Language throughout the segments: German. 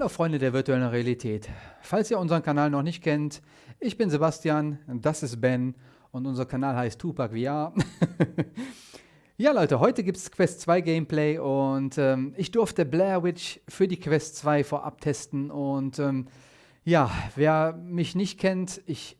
Hallo Freunde der virtuellen Realität. Falls ihr unseren Kanal noch nicht kennt, ich bin Sebastian, das ist Ben und unser Kanal heißt Tupac VR. ja Leute, heute gibt es Quest 2 Gameplay und ähm, ich durfte Blair Witch für die Quest 2 vorab testen und ähm, ja, wer mich nicht kennt, ich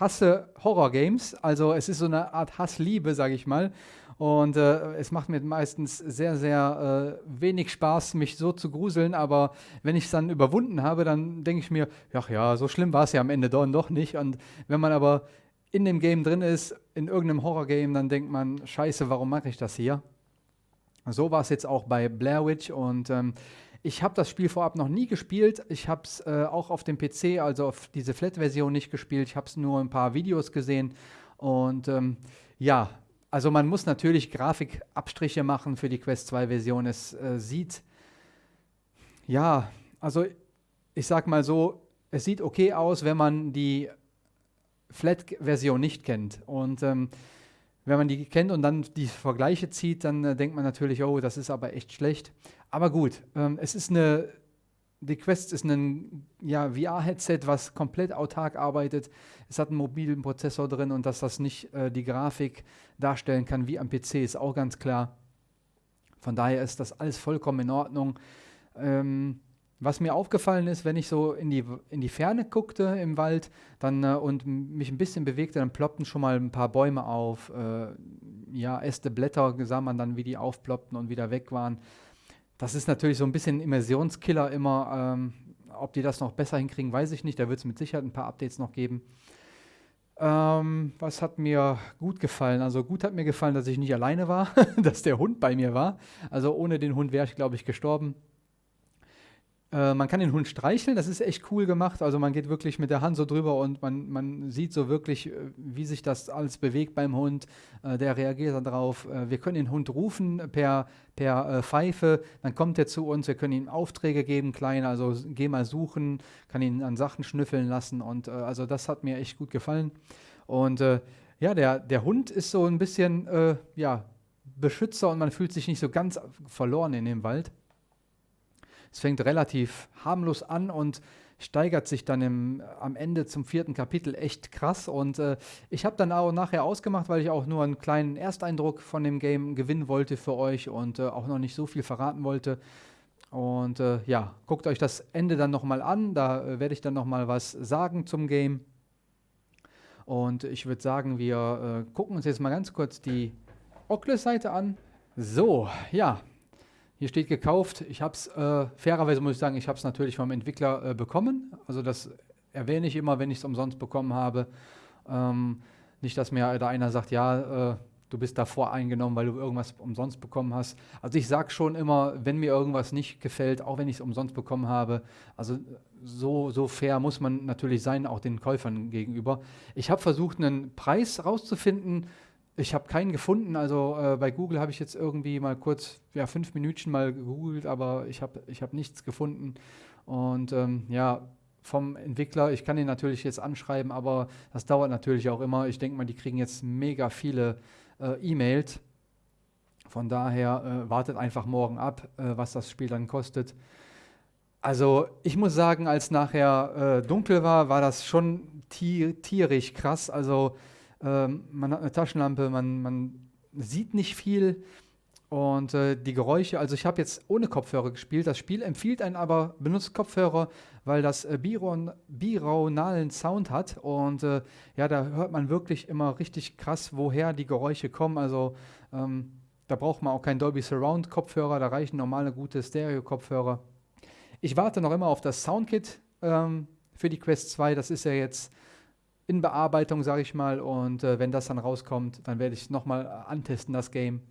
hasse Horror-Games, also es ist so eine Art Hassliebe, sage ich mal. Und äh, es macht mir meistens sehr, sehr äh, wenig Spaß, mich so zu gruseln. Aber wenn ich es dann überwunden habe, dann denke ich mir, ach ja, so schlimm war es ja am Ende doch, doch nicht. Und wenn man aber in dem Game drin ist, in irgendeinem Horror-Game, dann denkt man, scheiße, warum mache ich das hier? So war es jetzt auch bei Blair Witch und ähm, ich habe das Spiel vorab noch nie gespielt. Ich habe es äh, auch auf dem PC, also auf diese Flat-Version nicht gespielt. Ich habe es nur ein paar Videos gesehen und ähm, ja, also man muss natürlich Grafikabstriche machen für die Quest 2 Version. Es äh, sieht, ja, also ich sag mal so, es sieht okay aus, wenn man die Flat-Version nicht kennt. Und ähm, wenn man die kennt und dann die Vergleiche zieht, dann äh, denkt man natürlich, oh, das ist aber echt schlecht. Aber gut, ähm, es ist eine die Quest ist ein ja, VR-Headset, was komplett autark arbeitet. Es hat einen mobilen Prozessor drin und dass das nicht äh, die Grafik darstellen kann wie am PC, ist auch ganz klar. Von daher ist das alles vollkommen in Ordnung. Ähm, was mir aufgefallen ist, wenn ich so in die, in die Ferne guckte im Wald dann, äh, und mich ein bisschen bewegte, dann ploppten schon mal ein paar Bäume auf. Äh, ja, Äste, Blätter sah man dann, wie die aufploppten und wieder weg waren. Das ist natürlich so ein bisschen Immersionskiller immer. Ähm, ob die das noch besser hinkriegen, weiß ich nicht. Da wird es mit Sicherheit ein paar Updates noch geben. Ähm, was hat mir gut gefallen? Also gut hat mir gefallen, dass ich nicht alleine war, dass der Hund bei mir war. Also ohne den Hund wäre ich, glaube ich, gestorben. Äh, man kann den Hund streicheln, das ist echt cool gemacht. Also man geht wirklich mit der Hand so drüber und man, man sieht so wirklich, äh, wie sich das alles bewegt beim Hund. Äh, der reagiert darauf. Äh, wir können den Hund rufen per, per äh, Pfeife, dann kommt er zu uns. Wir können ihm Aufträge geben, kleine, also geh mal suchen, kann ihn an Sachen schnüffeln lassen. Und also das hat mir echt gut gefallen. Und ja, der, der Hund ist so ein bisschen, ja, Beschützer und man fühlt sich nicht so ganz verloren in dem Wald. Es fängt relativ harmlos an und steigert sich dann im, am Ende zum vierten Kapitel echt krass. Und äh, ich habe dann auch nachher ausgemacht, weil ich auch nur einen kleinen Ersteindruck von dem Game gewinnen wollte für euch und äh, auch noch nicht so viel verraten wollte. Und äh, ja, guckt euch das Ende dann nochmal an. Da äh, werde ich dann nochmal was sagen zum Game. Und ich würde sagen, wir äh, gucken uns jetzt mal ganz kurz die Oculus-Seite an. So, ja, hier steht gekauft. Ich habe es, äh, fairerweise muss ich sagen, ich habe es natürlich vom Entwickler äh, bekommen. Also das erwähne ich immer, wenn ich es umsonst bekommen habe. Ähm, nicht, dass mir da einer sagt, ja, äh, du bist davor eingenommen, weil du irgendwas umsonst bekommen hast. Also ich sage schon immer, wenn mir irgendwas nicht gefällt, auch wenn ich es umsonst bekommen habe, also so, so fair muss man natürlich sein, auch den Käufern gegenüber. Ich habe versucht, einen Preis rauszufinden, ich habe keinen gefunden. Also äh, bei Google habe ich jetzt irgendwie mal kurz, ja, fünf Minuten mal gegoogelt, aber ich habe ich hab nichts gefunden. Und ähm, ja, vom Entwickler, ich kann ihn natürlich jetzt anschreiben, aber das dauert natürlich auch immer. Ich denke mal, die kriegen jetzt mega viele äh, E-Mails. Von daher äh, wartet einfach morgen ab, äh, was das Spiel dann kostet. Also ich muss sagen, als nachher äh, dunkel war, war das schon tier tierisch krass. Also ähm, man hat eine Taschenlampe, man, man sieht nicht viel und äh, die Geräusche, also ich habe jetzt ohne Kopfhörer gespielt. Das Spiel empfiehlt einen aber, benutzt Kopfhörer, weil das äh, biraunalen Sound hat und äh, ja, da hört man wirklich immer richtig krass, woher die Geräusche kommen. Also ähm, da braucht man auch keinen Dolby Surround Kopfhörer, da reichen normale gute Stereo Kopfhörer. Ich warte noch immer auf das Soundkit ähm, für die Quest 2. Das ist ja jetzt in Bearbeitung, sage ich mal. Und äh, wenn das dann rauskommt, dann werde ich nochmal antesten, das Game.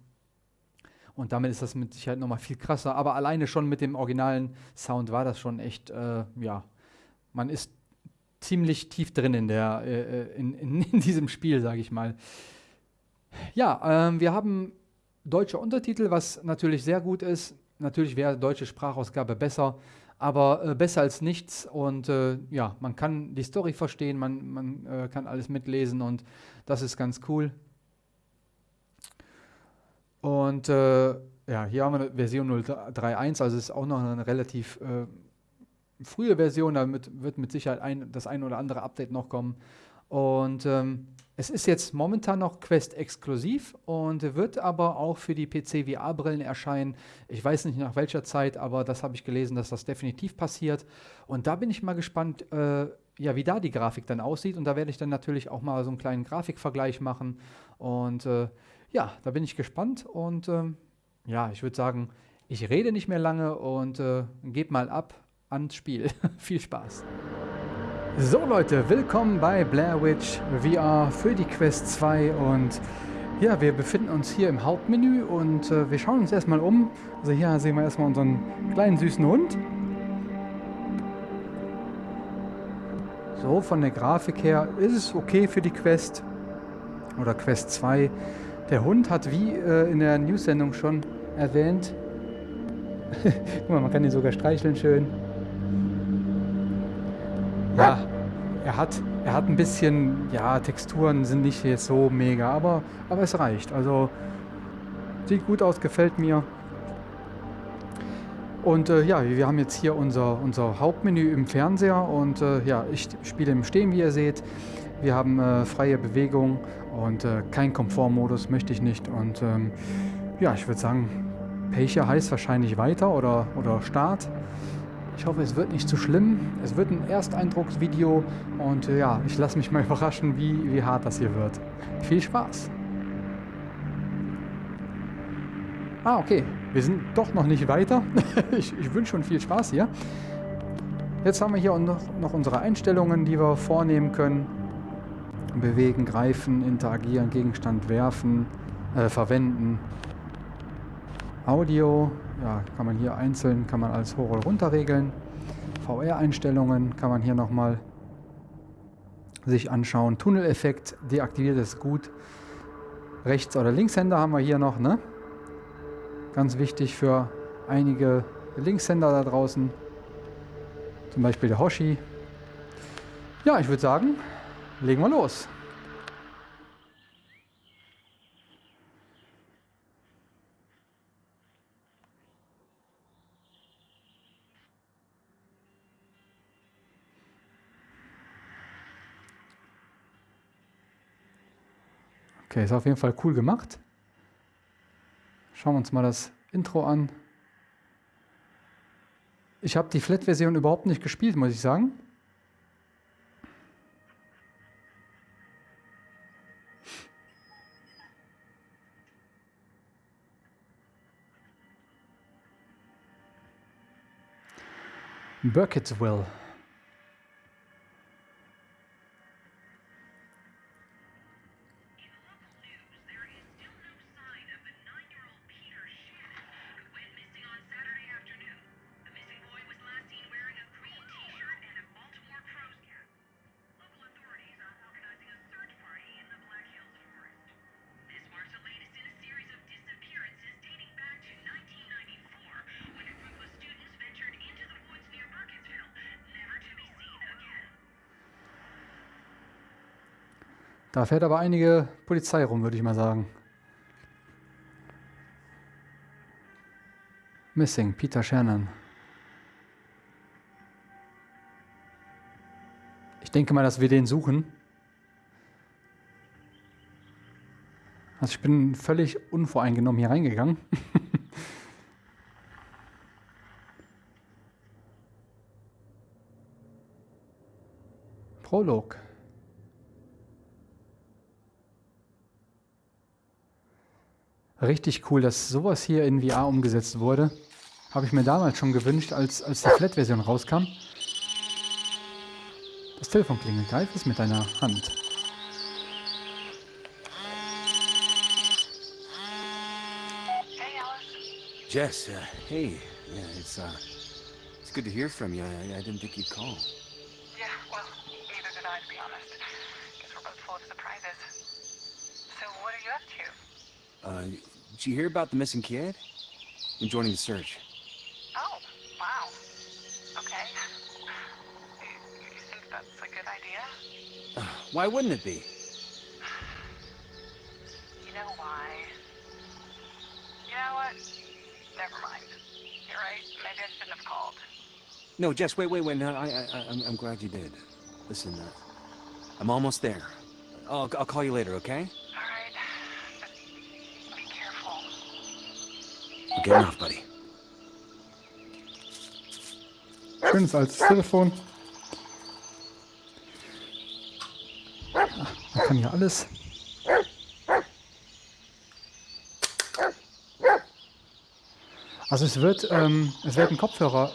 Und damit ist das mit Sicherheit nochmal viel krasser. Aber alleine schon mit dem originalen Sound war das schon echt, äh, ja, man ist ziemlich tief drin in, der, äh, äh in, in, in, diesem Spiel, sage ich mal. Ja, ähm, wir haben deutsche Untertitel, was natürlich sehr gut ist. Natürlich wäre deutsche Sprachausgabe besser aber äh, besser als nichts und äh, ja, man kann die Story verstehen, man, man äh, kann alles mitlesen und das ist ganz cool. Und äh, ja, hier haben wir Version 0.3.1, also ist auch noch eine relativ äh, frühe Version, damit wird mit Sicherheit ein, das ein oder andere Update noch kommen. Und ähm, es ist jetzt momentan noch Quest exklusiv und wird aber auch für die PC VR-Brillen erscheinen. Ich weiß nicht nach welcher Zeit, aber das habe ich gelesen, dass das definitiv passiert. Und da bin ich mal gespannt, äh, ja, wie da die Grafik dann aussieht. Und da werde ich dann natürlich auch mal so einen kleinen Grafikvergleich machen. Und äh, ja, da bin ich gespannt. Und ähm, ja, ich würde sagen, ich rede nicht mehr lange und äh, gebe mal ab ans Spiel. Viel Spaß! So Leute, willkommen bei Blair Witch VR für die Quest 2 und ja, wir befinden uns hier im Hauptmenü und äh, wir schauen uns erstmal um. Also hier sehen wir erstmal unseren kleinen süßen Hund. So, von der Grafik her ist es okay für die Quest oder Quest 2. Der Hund hat wie äh, in der News-Sendung schon erwähnt, guck mal, man kann ihn sogar streicheln schön. Ja, er hat, er hat ein bisschen, ja, Texturen sind nicht so mega, aber, aber es reicht. Also sieht gut aus, gefällt mir. Und äh, ja, wir haben jetzt hier unser, unser Hauptmenü im Fernseher und äh, ja, ich spiele im Stehen, wie ihr seht. Wir haben äh, freie Bewegung und äh, kein Komfortmodus möchte ich nicht. Und ähm, ja, ich würde sagen, Peiche heißt wahrscheinlich weiter oder, oder Start. Ich hoffe, es wird nicht zu schlimm. Es wird ein Ersteindrucksvideo und äh, ja, ich lasse mich mal überraschen, wie, wie hart das hier wird. Viel Spaß! Ah, okay. Wir sind doch noch nicht weiter. ich, ich wünsche schon viel Spaß hier. Jetzt haben wir hier noch, noch unsere Einstellungen, die wir vornehmen können. Bewegen, greifen, interagieren, Gegenstand werfen, äh, verwenden. Audio, ja, kann man hier einzeln, kann man als hoch oder runter regeln. VR-Einstellungen kann man hier nochmal sich anschauen. Tunneleffekt deaktiviert ist gut. Rechts- oder Linkshänder haben wir hier noch, ne? Ganz wichtig für einige Linkshänder da draußen. Zum Beispiel der Hoshi. Ja, ich würde sagen, legen wir los. Okay, ist auf jeden Fall cool gemacht. Schauen wir uns mal das Intro an. Ich habe die Flat-Version überhaupt nicht gespielt, muss ich sagen. Burkittsville. Da fährt aber einige Polizei rum, würde ich mal sagen. Missing, Peter Shannon. Ich denke mal, dass wir den suchen. Also ich bin völlig unvoreingenommen hier reingegangen. Prolog. Richtig cool, dass sowas hier in VR umgesetzt wurde. Habe ich mir damals schon gewünscht, als, als die Flat-Version rauskam. Das Telefon klingelt. Greif es mit deiner Hand. Hey, Alice. Jess, uh, hey. Yeah, it's uh, it's good to hear from you. I, I didn't think you'd call. Yeah, well, neither did I, to be honest. Guess we're both full of surprises. Uh, did you hear about the missing kid? I'm joining the search. Oh, wow. Okay. You, think that's a good idea? Uh, why wouldn't it be? You know why? You know what? Never mind. You're right. Maybe I shouldn't have called. No, Jess, wait, wait, wait. No, I, I, I'm, I'm glad you did. Listen, uh, I'm almost there. I'll, I'll call you later, okay? Getting off, buddy. Schönes altes Telefon. Ach, man kann hier alles. Also es wird, ähm, es werden Kopfhörer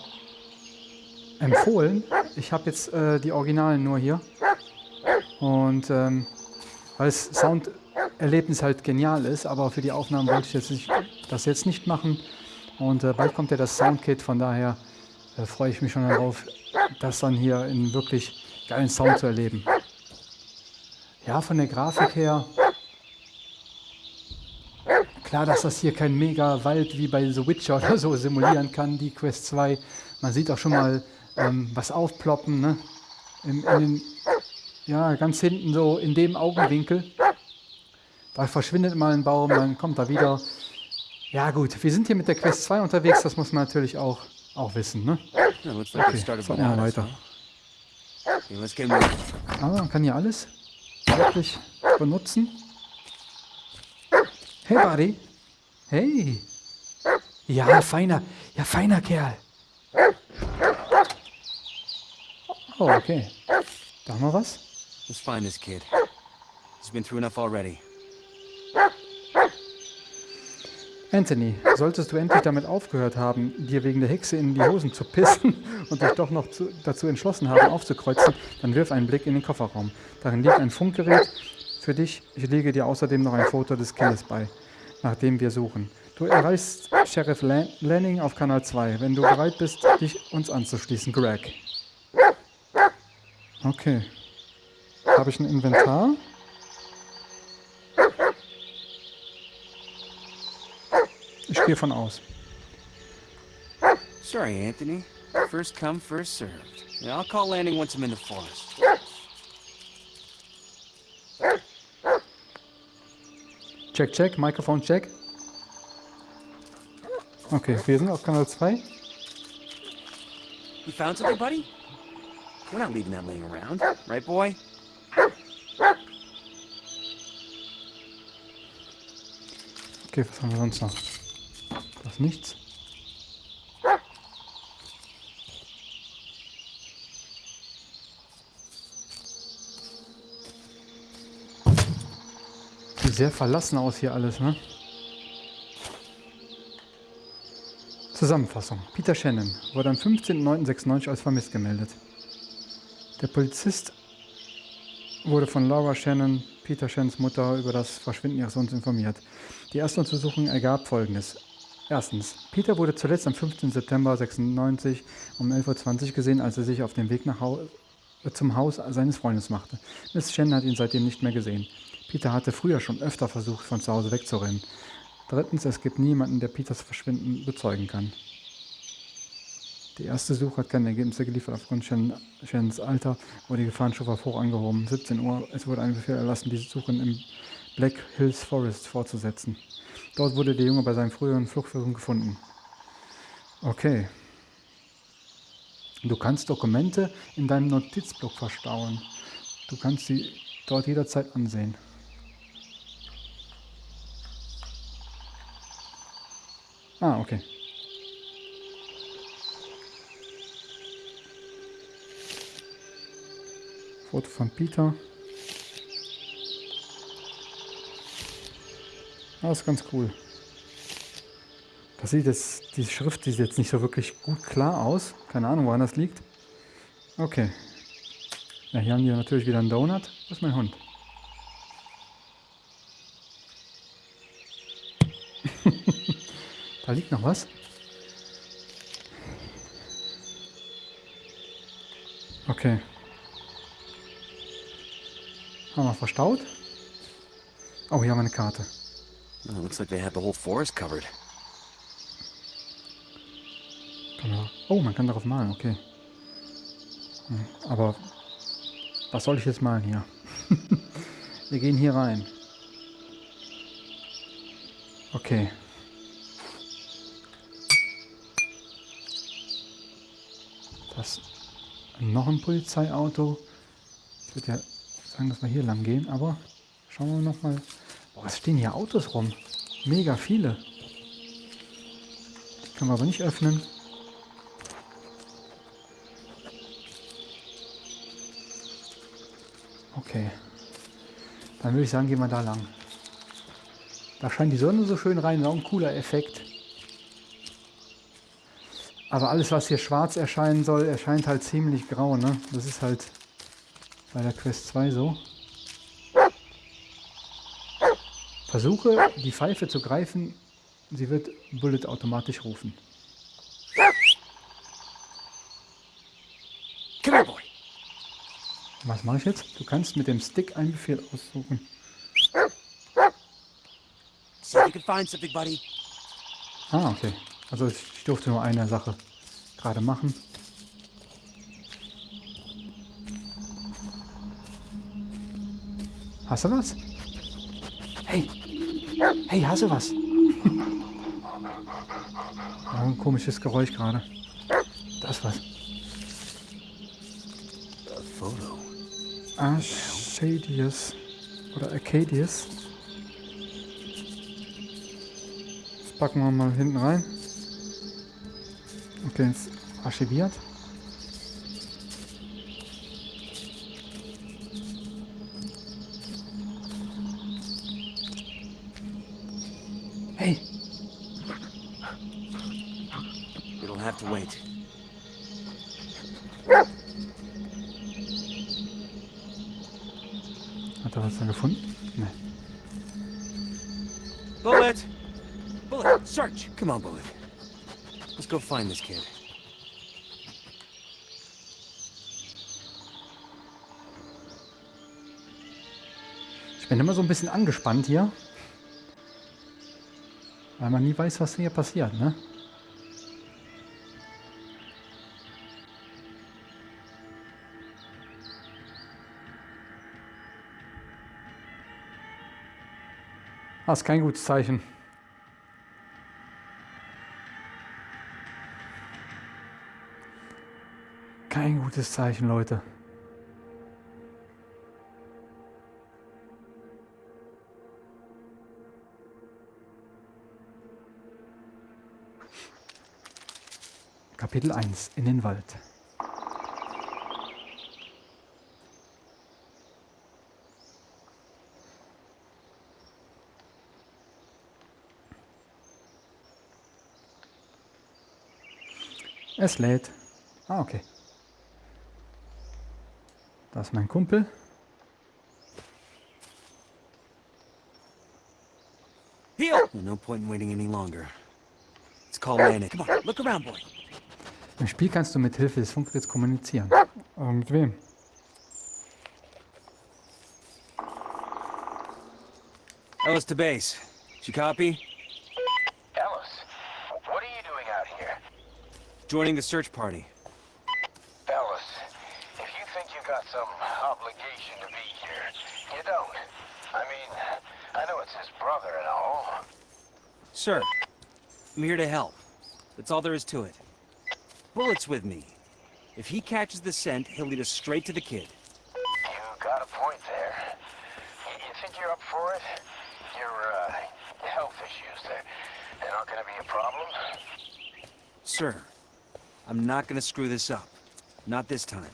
empfohlen. Ich habe jetzt äh, die Originalen nur hier. Und ähm, weil das Sounderlebnis halt genial ist, aber für die Aufnahmen wollte ich jetzt nicht, das jetzt nicht machen. Und äh, bald kommt ja das Soundkit, von daher äh, freue ich mich schon darauf, das dann hier in wirklich geilen Sound zu erleben. Ja, von der Grafik her, klar, dass das hier kein mega Wald wie bei The Witcher oder so simulieren kann, die Quest 2. Man sieht auch schon mal ähm, was aufploppen, ne? In, in den, ja, ganz hinten so in dem Augenwinkel. Da verschwindet mal ein Baum, dann kommt er wieder. Ja gut, wir sind hier mit der Quest 2 unterwegs, das muss man natürlich auch, auch wissen. Ne? Looks like Okay, fahren wir mal weiter. moving. Aber man kann hier alles wirklich benutzen. Hey, Buddy. Hey. Ja, feiner, ja, feiner Kerl. Oh, okay. Da haben wir was. Let's find this kid. He's been through enough already. Anthony, solltest du endlich damit aufgehört haben, dir wegen der Hexe in die Hosen zu pissen und dich doch noch zu, dazu entschlossen haben, aufzukreuzen, dann wirf einen Blick in den Kofferraum. Darin liegt ein Funkgerät für dich. Ich lege dir außerdem noch ein Foto des Kindes bei, nach dem wir suchen. Du erreichst Sheriff Lan Lanning auf Kanal 2, wenn du bereit bist, dich uns anzuschließen, Greg. Okay. Habe ich ein Inventar? Ich gehe von aus. Sorry, Anthony. First come, first served. Yeah, I'll call landing once I'm in the forest. Check, check, Mikrofon check. Okay, wir sind auf Kanal 2. You found something, buddy? We're not leaving that laying around, right, boy? Okay, was haben wir sonst noch? Das nichts. Sieht sehr verlassen aus hier alles, ne? Zusammenfassung. Peter Shannon wurde am 15.09.96 als vermisst gemeldet. Der Polizist wurde von Laura Shannon, Peter Shannons Mutter, über das Verschwinden ihres Sohnes informiert. Die erste Untersuchung ergab folgendes. Erstens, Peter wurde zuletzt am 15. September 96 um 11.20 Uhr gesehen, als er sich auf dem Weg nach Hau äh, zum Haus seines Freundes machte. Miss Shannon hat ihn seitdem nicht mehr gesehen. Peter hatte früher schon öfter versucht, von zu Hause wegzurennen. Drittens, es gibt niemanden, der Peters Verschwinden bezeugen kann. Die erste Suche hat keine Ergebnisse geliefert. Aufgrund Shannon- Shannons Alter wurde die Gefahrenstufe auf hoch angehoben. 17 Uhr, es wurde ein Befehl erlassen, diese Suche im Black Hills Forest fortzusetzen. Dort wurde der Junge bei seinem früheren Fluchtversuch gefunden. Okay. Du kannst Dokumente in deinem Notizblock verstauen. Du kannst sie dort jederzeit ansehen. Ah, okay. Foto von Peter. Das ist ganz cool. Das sieht jetzt, die Schrift sieht jetzt nicht so wirklich gut klar aus. Keine Ahnung, woran das liegt. Okay. Ja, hier haben die natürlich wieder einen Donut. Das ist mein Hund. da liegt noch was. Okay. Haben wir verstaut. Oh, hier haben wir eine Karte. Oh, looks like they had the whole forest covered. Oh, man kann darauf malen, okay. Hm, Aber was soll ich jetzt malen hier? Wir gehen hier rein. Okay. Da Das noch ein Polizeiauto. Ich würde ja sagen, dass wir hier lang gehen, aber schauen wir noch mal. Es stehen hier Autos rum. Mega viele. Die können wir aber nicht öffnen. Okay. Dann würde ich sagen, gehen wir da lang. Da scheint die Sonne so schön rein, auch ein cooler Effekt. Aber alles, was hier schwarz erscheinen soll, erscheint halt ziemlich grau, ne? Das ist halt bei der Quest 2 so. Versuche, die Pfeife zu greifen. Sie wird Bullet automatisch rufen. Was mache ich jetzt? Du kannst mit dem Stick einen Befehl aussuchen. Ah, okay. Also ich durfte nur eine Sache gerade machen. Hast du was? Hey! Hast du was? ja, ein komisches Geräusch gerade. Das was. A photo. Arcadius. Oder Arcadius. Das packen wir mal hinten rein. Okay, jetzt archiviert. Hey, It'll have to wait. hat er was dann gefunden? Nee. Bullet! Bullet, search! Come on, Bullet. Let's go find this kid. Ich bin immer so ein bisschen angespannt hier. Weil man nie weiß, was hier passiert, ne? Das ist kein gutes Zeichen. Kein gutes Zeichen, Leute. Kapitel 1 in den Wald. Es lädt. Ah, okay. Das ist mein Kumpel. No point in waiting any longer. Let's call Lana. Come on, look around, boy. Im Spiel kannst du mit Hilfe des Funkgeräts kommunizieren. Aber mit wem? Ellis to base. Did you copy? Ellis, what are you doing out here? Joining the search party. Obligation to be here, you don't. I mean, I know it's his brother and all. Sir, I'm here to help. That's all there is to it. Bullet's with me. If he catches the scent, he'll lead us straight to the kid. You got a point there. You, you think you're up for it? Your, uh, health issues, they're, they're not gonna be a problem? Sir, I'm not gonna screw this up. Not this time.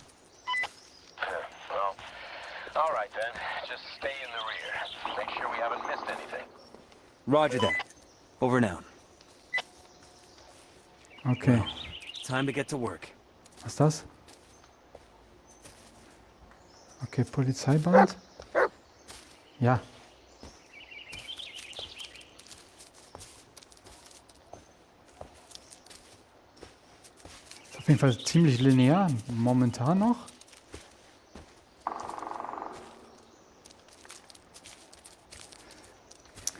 Roger that. Over out. Okay. Time to get to work. Was ist das? Okay, Polizeiband. Ja. Ist auf jeden Fall ziemlich linear momentan noch.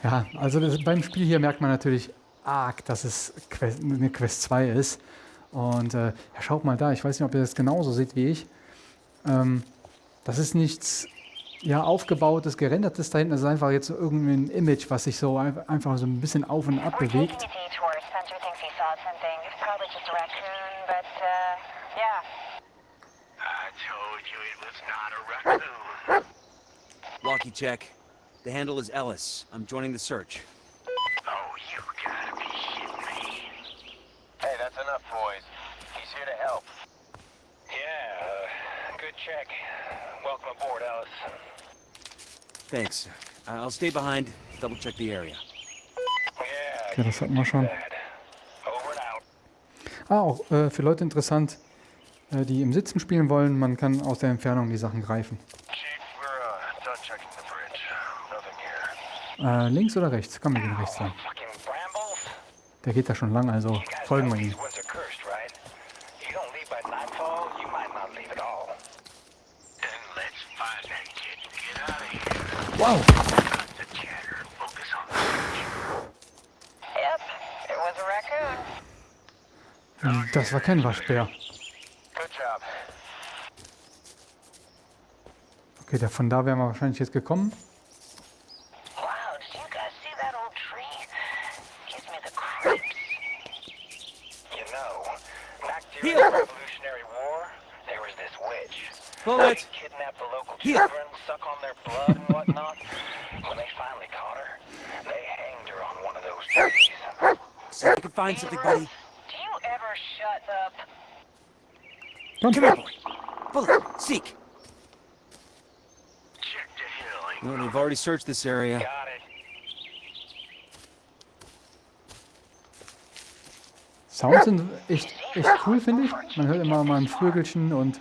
Ja, also das, beim Spiel hier merkt man natürlich arg, dass es Quest, eine Quest 2 ist. Und äh, ja, schaut mal da, ich weiß nicht, ob ihr das genauso seht wie ich. Ähm, das ist nichts ja, aufgebautes, gerendertes da hinten. Das ist einfach jetzt so irgendein Image, was sich so ein- einfach so ein bisschen auf und ab bewegt. uh. Walkie check. The handle is Ellis. I'm joining the search. Oh, you gotta be shitting me. Hey, that's enough, boys. He's here to help. Yeah, uh, good check. Welcome aboard, Alice. Thanks. Uh, I'll stay behind, double check the area. Yeah, Okay, das hatten wir schon. Ah, auch äh, für Leute interessant, äh, die im Sitzen spielen wollen, man kann aus der Entfernung die Sachen greifen. Chief, we're uh, done checking the bridge. Nothing here. Äh, links oder rechts? Komm, wir gehen rechts lang. Der geht da schon lang, also folgen wir ihm. Wow! Hm, Das war kein Waschbär. Okay, von da wären wir wahrscheinlich jetzt gekommen. Was this witch. Bullet! She'd kidnap the local Heel. children, suck on their blood and whatnot. when they finally caught her, they hanged her on one of those trees. So I can find something, buddy. Do you ever shut up? Komm, Come here, boy. Bullet, seek. Check the hill. No, they've already searched this area. Got it. Sounds sind echt, echt cool, finde ich. Man hört immer mal ein Vögelchen und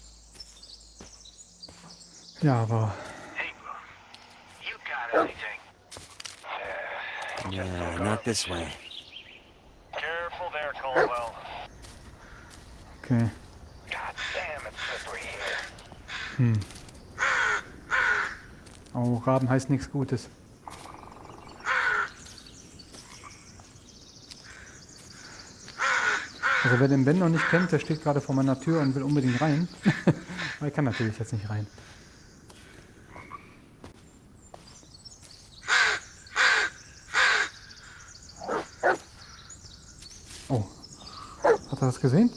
Ja, aber Hey, you got anything? Nah, not this way. Careful there, Caldwell. okay. God damn, it's slippery here. Hm. Oh, Raben heißt nichts Gutes. Also wer den Ben noch nicht kennt, der steht gerade vor meiner Tür und will unbedingt rein. Aber er kann natürlich jetzt nicht rein. Oh. Hat er das gesehen?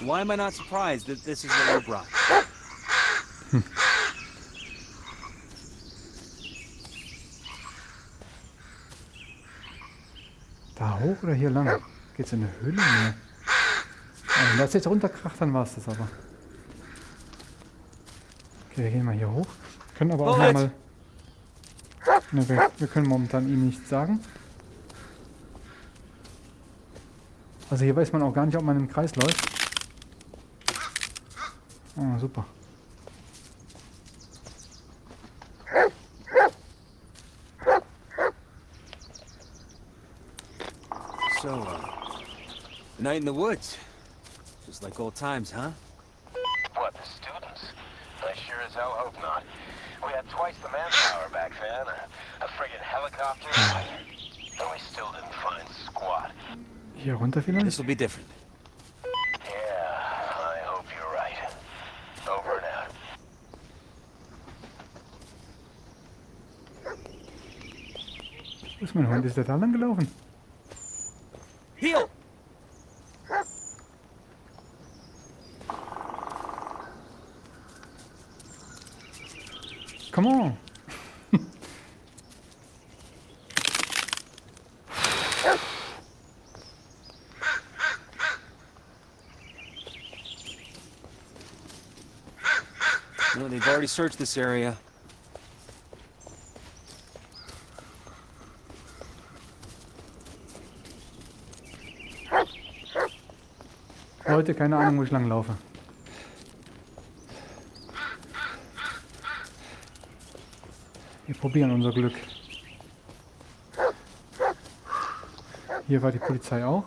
Why am I not surprised that this is what you brought? Da hoch oder hier lang? Geht's in eine Höhle? Nee. Wenn das jetzt runterkracht, dann war es das aber. Okay, wir gehen mal hier hoch. Können aber auch Bullet! noch mal. Ne, wir, wir können momentan ihm nichts sagen. Also hier weiß man auch gar nicht, ob man im Kreis läuft. Ah, super. So, uh, night in the woods. Just like old times, huh? What, the students? I sure as hell hope not. We had twice the manpower back then, a, a friggin' helicopter, and we still didn't find squat. Hier runter vielleicht? This will be different. Yeah, I hope you're right. Over and out. Wo ist mein Hund? Ist der da lang gelaufen? Heel! Come on! No, they've already searched this area. Leute, keine Ahnung, wo ich lang laufe. Wir probieren unser Glück. Hier war die Polizei auch.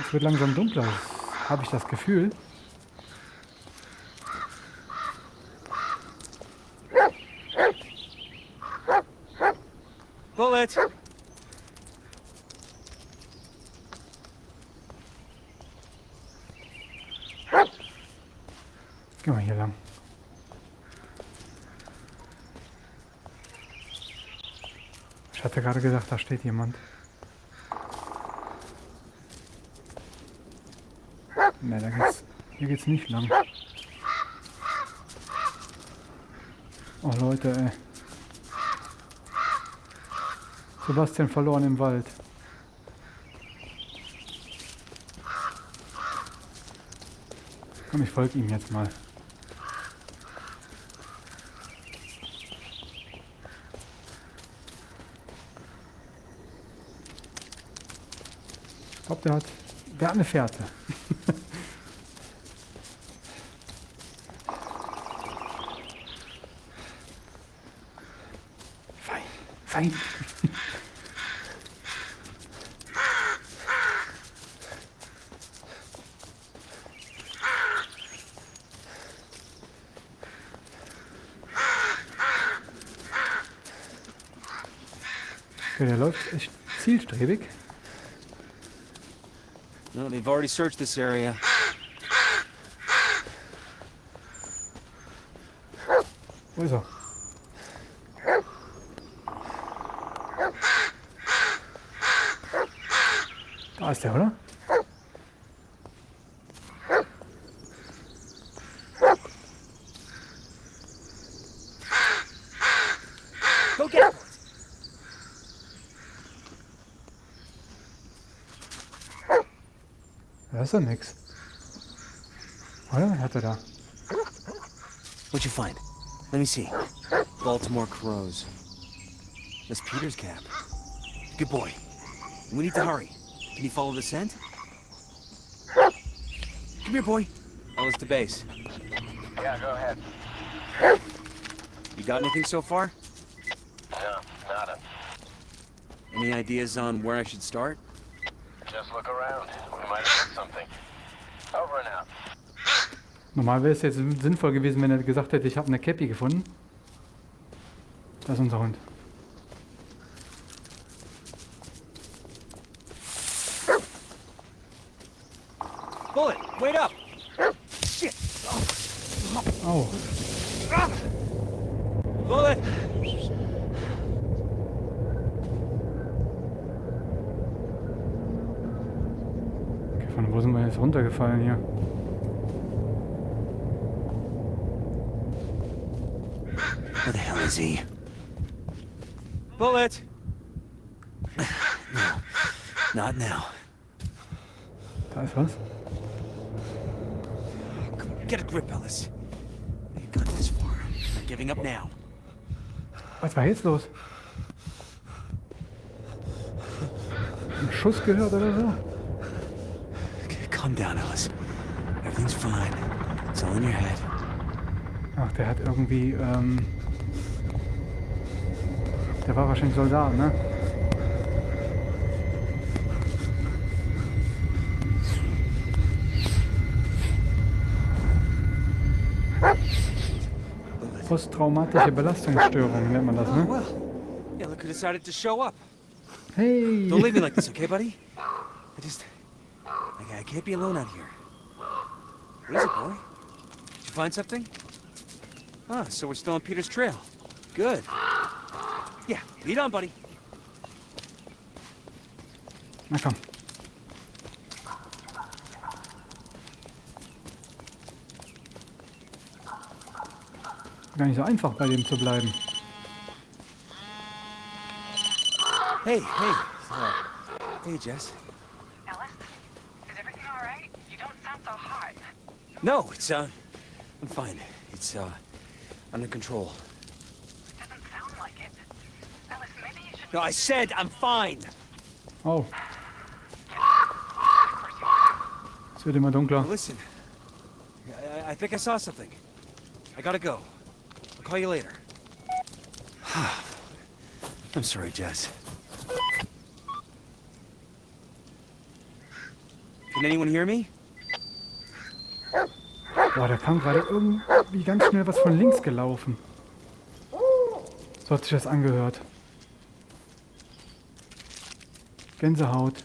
Es wird langsam dunkler. habe ich das Gefühl. Wir hier lang. Ich hatte gerade gesagt, da steht jemand. Ne, da geht's, hier geht's nicht lang. Oh Leute, ey. Sebastian verloren im Wald. Komm, ich folge ihm jetzt mal. Der hat, hat eine Fährte. fein, fein. Der läuft echt zielstrebig. Already searched this area. Wo ist er? Da ist der, oder? Ist doch nix. Oder? Hat er da? What'd you find? Let me see. Baltimore crows. That's Peter's cap. Good boy. We need to hurry. Can you follow the scent? Come here, boy. Ellis to base. Yeah, go ahead. You got anything so far? No, nada. Any ideas on where I should start? Normal wäre es jetzt sinnvoll gewesen, wenn er gesagt hätte, ich habe eine Cappy gefunden. Das ist unser Hund. Bullet, wait up! Shit! Oh, Bullet! okay, von wo sind wir jetzt runtergefallen hier? He? Bullet! No, not now. Da ist was. Get a grip, Ellis. You got this far. Not giving up now. Was war jetzt los? Ein Schuss gehört oder so? Okay, calm down, Ellis. Everything's fine. It's all in your head. Ach, der hat irgendwie, ähm... Der war wahrscheinlich Soldat, ne? Posttraumatische Belastungsstörung nennt man das, ne? well. Yeah, look who decided to show up. Hey! Don't leave me like this, okay, buddy? I just... I, I can't be alone out here. What is it, boy? Did you find something? Ah, so we're still on Peter's trail. Good. Yeah, lead on, buddy. Na komm. Gar nicht so einfach bei dem zu bleiben. Hey, hey. Uh, hey, Jess. Ellis, is everything all right? You don't sound so hot. No, it's, uh... I'm fine. It's, uh... Under control. Doesn't sound like it. Ellis, maybe you should. No, I said I'm fine! Oh, es wird immer dunkler. Listen. I, I- I think I saw something. I gotta go. I'll call you later. I'm sorry, Jess. Can anyone hear me? Boah, da kam gerade irgendwie ganz schnell was von links gelaufen. So hat sich das angehört. Gänsehaut.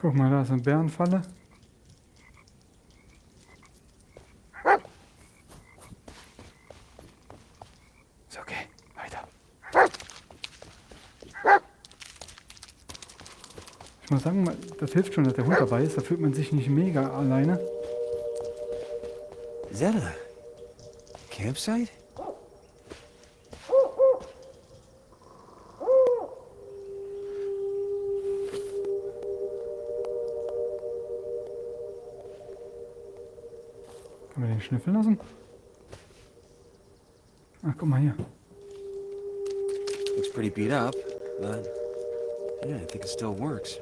Guck mal, da ist eine Bärenfalle. Ist okay, weiter. Ich muss sagen, das hilft schon, dass der Hund dabei ist. Da fühlt man sich nicht mega alleine. Is that a campsite? Wir den schnüffeln lassen? Ach, guck mal hier. Looks pretty beat up, but yeah, I think it still works.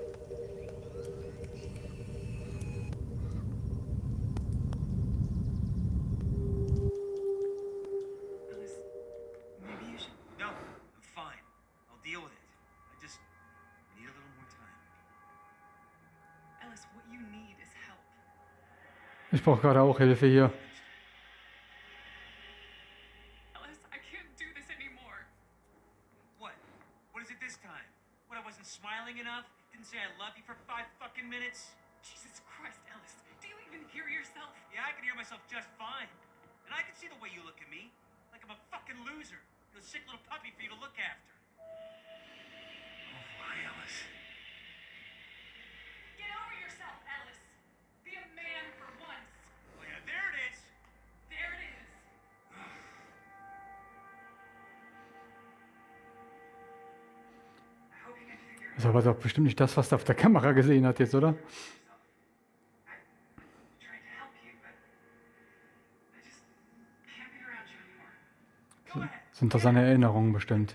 Ich brauche gerade auch Ist aber doch bestimmt nicht das, was er auf der Kamera gesehen hat jetzt, oder? Sind das seine Erinnerungen bestimmt.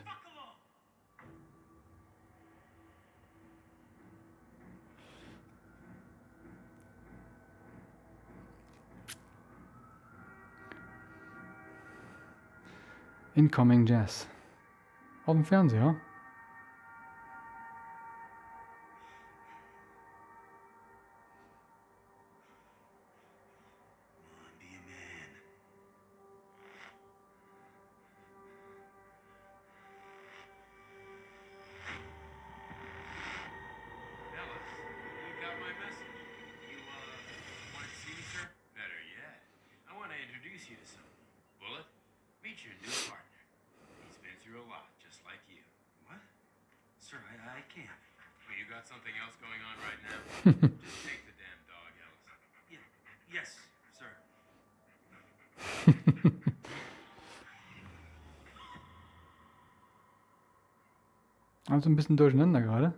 Incoming Jazz. Auf dem Fernseher. Also ein bisschen durcheinander gerade.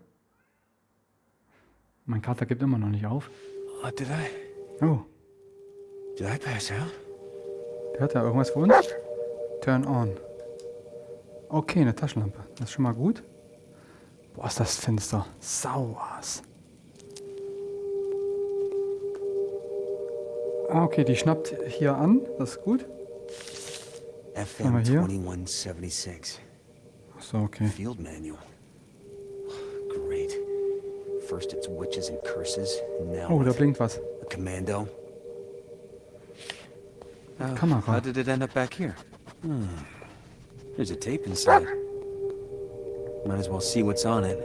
Mein Kater gibt immer noch nicht auf. Uh, did I? Oh, Did I pass out? der hat ja irgendwas für uns. Turn on. Okay, eine Taschenlampe. Das ist schon mal gut. Boah, ist das finster. Sauers. Ah, okay, die schnappt hier an. Das ist gut. FM mal hier. 2176. Ach so, okay. Field manual. First it's witches and curses, now Oh, da what? blinkt was. a commando. How, Kamera. how did it end up back here? Hmm. There's a tape inside. Might as well see what's on it.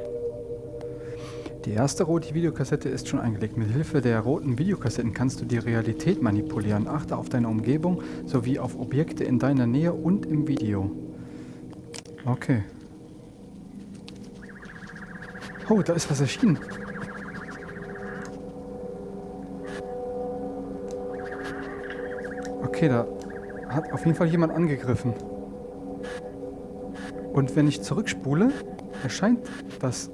Die erste rote Videokassette ist schon eingelegt. Mit Hilfe der roten Videokassetten kannst du die Realität manipulieren. Achte auf deine Umgebung sowie auf Objekte in deiner Nähe und im Video. Okay. Oh, da ist was erschienen. Okay, da hat auf jeden Fall jemand angegriffen. Und wenn ich zurückspule, erscheint das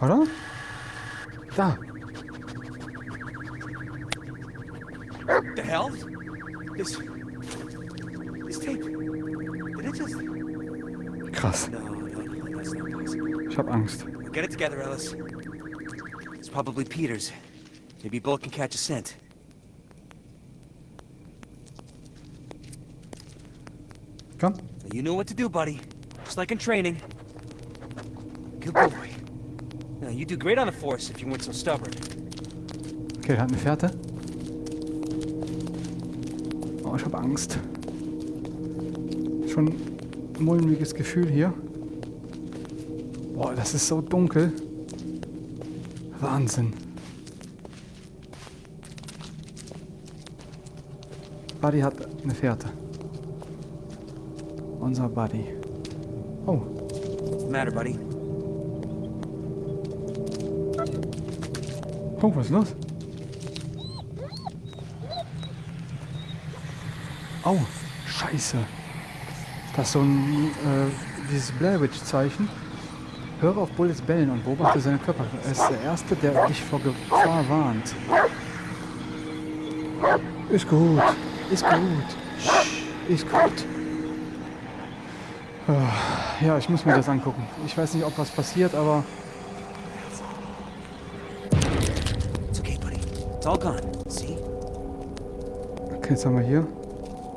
Oder? Da. The hell? This. This tape. Did it just. Krass. Ich hab Angst. Get it together, Ellis. Probably Peters. Maybe Bullet can catch a scent. Come. You know what to do, buddy. Just like in training. Good boy. Now, you do great on the force if you weren't so stubborn. Okay, hat eine Fährte. Oh, ich habe Angst. Schon ein mulmiges Gefühl hier. Boah, das ist so dunkel. Wahnsinn. Buddy hat eine Fährte. Unser Buddy. Oh, What's the matter, buddy? oh, was ist los? Oh, scheiße. Das ist so ein, äh, dieses Blair Witch Zeichen. Höre auf Bullets bellen und beobachte seine Körper. Er ist der Erste, der dich vor Gefahr warnt. Ist gut, ist gut, ist gut. Ah, Ja, ich muss mir das angucken. Ich weiß nicht, ob was passiert, aber It's okay, buddy. It's all gone. See? Okay, jetzt haben wir hier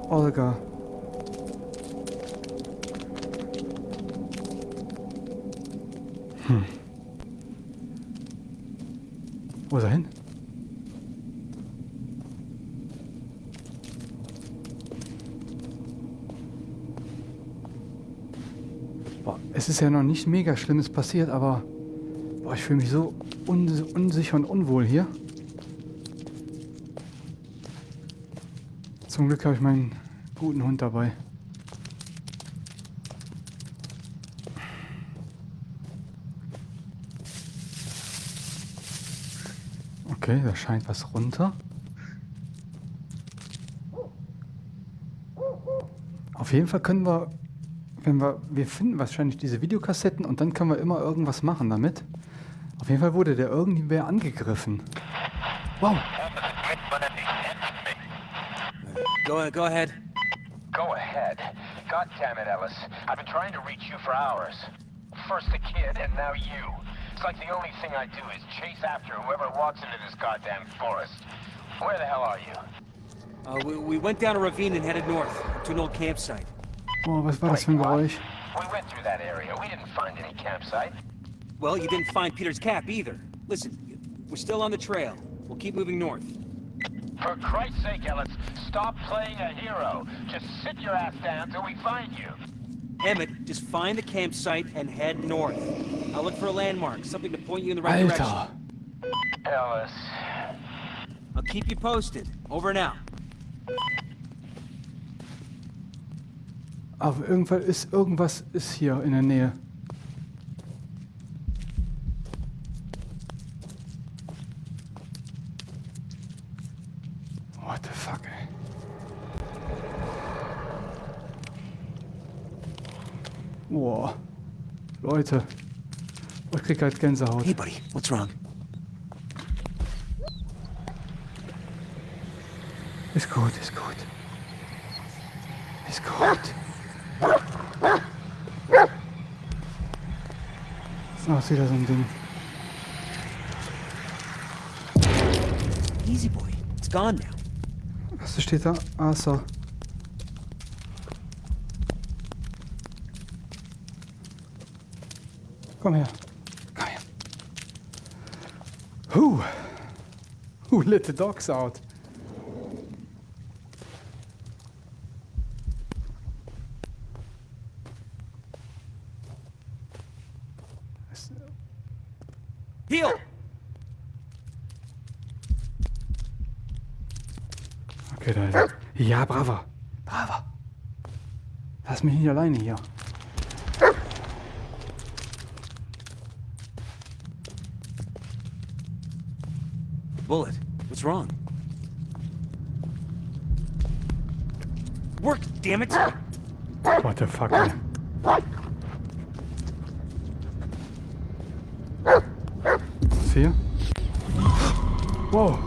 Olga. Hm. Wo ist er hin? Boah, es ist ja noch nicht mega Schlimmes passiert, aber boah, ich fühle mich so un unsicher und unwohl hier. Zum Glück habe ich meinen guten Hund dabei. Okay, da scheint was runter. Auf jeden Fall können wir, wenn wir, wir finden wahrscheinlich diese Videokassetten und dann können wir immer irgendwas machen damit. Auf jeden Fall wurde der irgendwer angegriffen. Wow, Go, go ahead. Go ahead. God damn it, Ellis. I've been trying to reach you for hours. First the kid, and now you. It's like the only thing I do is chase after whoever walks into this goddamn forest. Where the hell are you? Uh, we, we went down a ravine and headed north to an old campsite. oh, was war das für ein Geräusch? We went through that area. We didn't find any campsite. Well, you didn't find Peter's cap either. Listen, we're still on the trail. We'll keep moving north. For Christ's sake, Ellis, stop playing a hero. Just sit your ass down till we find you. Emmett, just find the campsite and head north. I'll look for a landmark, something to point you in the right direction. Alter! Ellis. I'll keep you posted. Over now. out. Aber irgendwas ist, irgendwas ist hier in der Nähe. Leute. Ich krieg halt Gänsehaut. Hey, buddy, what's wrong? Ist gut, ist gut. Ist gut. So, ist wieder so ein Ding. Easy, boy. It's gone now. Was steht da? Asa. Komm her. Komm her. Who? Who let the dogs out? Heel! Okay, da ist er. Ja, brava. Brava. Lass mich nicht alleine hier. Bullet, what's wrong? Work, damn it! What the fuck? Was hier? Wow.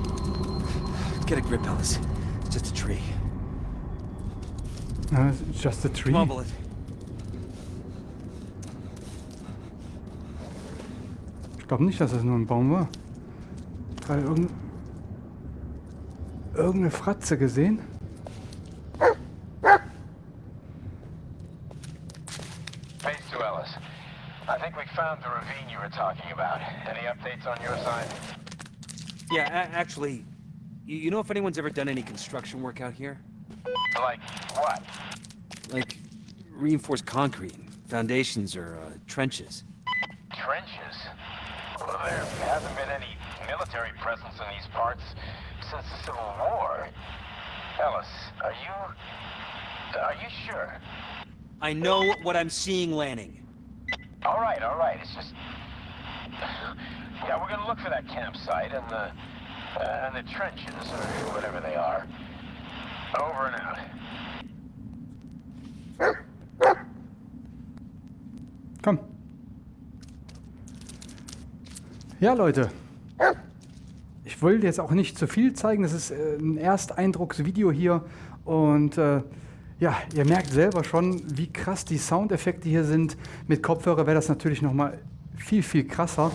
Get a grip, Ellis. It's just a tree. Uh, it's just a tree. Come on, Bullet. Ich glaube nicht, dass das nur ein Baum war. Gerade irgend... irgendeine Fratze gesehen. Hey, talking about. Any updates on your side? Yeah, actually, you, you know if anyone's ever done any construction work out here? Like what? Like reinforced concrete, foundations, or uh, trenches? Trenches? Well, there hasn't been any military presence in these parts since the Civil War. Ellis, are you... Are you sure? I know what I'm seeing, Lanning. All right, all right. It's just... Yeah, we're gonna look for that campsite and the... Uh, and the trenches, or whatever they are. Over and out. Komm. Ja, Leute. Ich wollte jetzt auch nicht zu viel zeigen. Das ist äh, ein Ersteindrucksvideo hier. Und äh, ja, ihr merkt selber schon, wie krass die Soundeffekte hier sind. Mit Kopfhörer wäre das natürlich nochmal viel, viel krasser.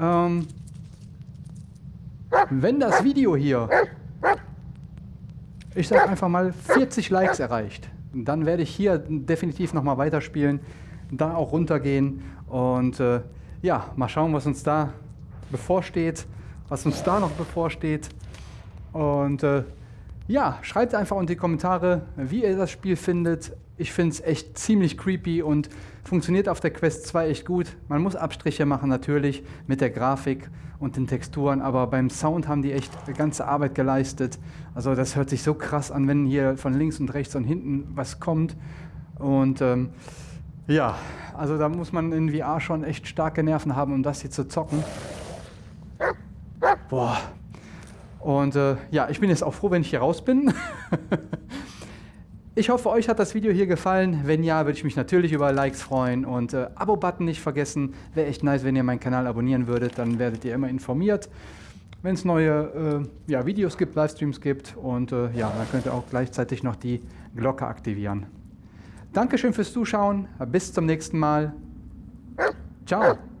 Ähm, wenn das Video hier, ich sage einfach mal 40 Likes erreicht, dann werde ich hier definitiv nochmal weiterspielen, da auch runtergehen und äh, ja, mal schauen, was uns da bevorsteht, was uns da noch bevorsteht. Und äh, ja, schreibt einfach unter die Kommentare, wie ihr das Spiel findet. Ich finde es echt ziemlich creepy und funktioniert auf der Quest 2 echt gut. Man muss Abstriche machen natürlich mit der Grafik und den Texturen, aber beim Sound haben die echt ganze Arbeit geleistet. Also das hört sich so krass an, wenn hier von links und rechts und hinten was kommt. Und ähm, ja, also da muss man in VR schon echt starke Nerven haben, um das hier zu zocken. Boah. Und äh, ja, ich bin jetzt auch froh, wenn ich hier raus bin. ich hoffe, euch hat das Video hier gefallen. Wenn ja, würde ich mich natürlich über Likes freuen und äh, Abo-Button nicht vergessen. Wäre echt nice, wenn ihr meinen Kanal abonnieren würdet, dann werdet ihr immer informiert, wenn es neue äh, ja, Videos gibt, Livestreams gibt. Und äh, ja, dann könnt ihr auch gleichzeitig noch die Glocke aktivieren. Dankeschön fürs Zuschauen. Bis zum nächsten Mal. Ciao.